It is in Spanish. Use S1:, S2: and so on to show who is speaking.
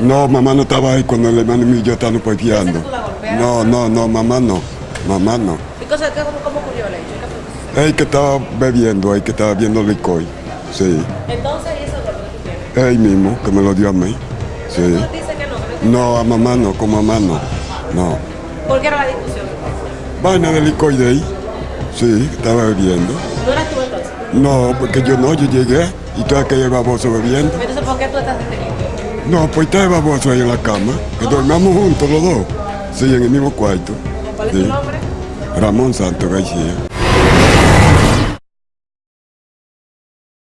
S1: No, mamá no estaba ahí cuando el hermano mío yo estábamos peleando.
S2: ¿Tú la golpeaste?
S1: No, no, no, mamá no. Mamá no.
S2: ¿Y cosa, qué- cómo, cómo ocurrió el hecho?
S1: Él que estaba bebiendo, él que estaba viendo licor. Sí.
S2: Entonces, ¿y eso golpe que tú?
S1: Él mismo, que me lo dio a mí. Sí.
S2: Tú dices que no, que no
S1: No, a mamá no, con mamá no. No.
S2: ¿Por qué era la discusión?
S1: Vaina de licor de ahí. Sí, estaba bebiendo.
S2: ¿No eras tú entonces?
S1: No, porque yo no, yo llegué y todo aquel baboso bebiendo.
S2: ¿Por qué tú estás detenido?
S1: No, pues estaba baboso ahí en la cama. Que dormíamos juntos los dos. Sí, en el mismo cuarto.
S2: ¿Cuál es
S1: Sí.
S2: tu nombre?
S1: Ramón Santos García.